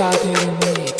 Cartier Mix. You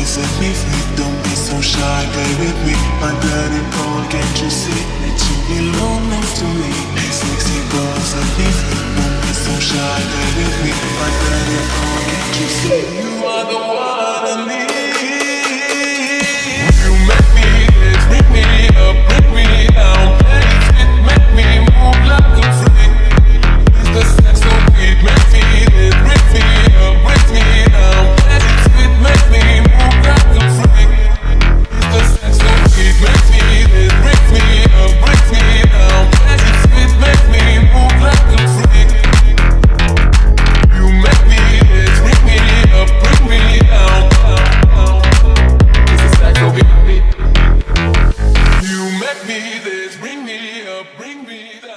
boy, set me free Don't be so shy, play with me. My bloody cold, can't you see? That you belong next to me. Hey sexy boy, set me free Don't be so shy, play with me. My bloody cold, can't you see? You are the this, bring me up, bring me down.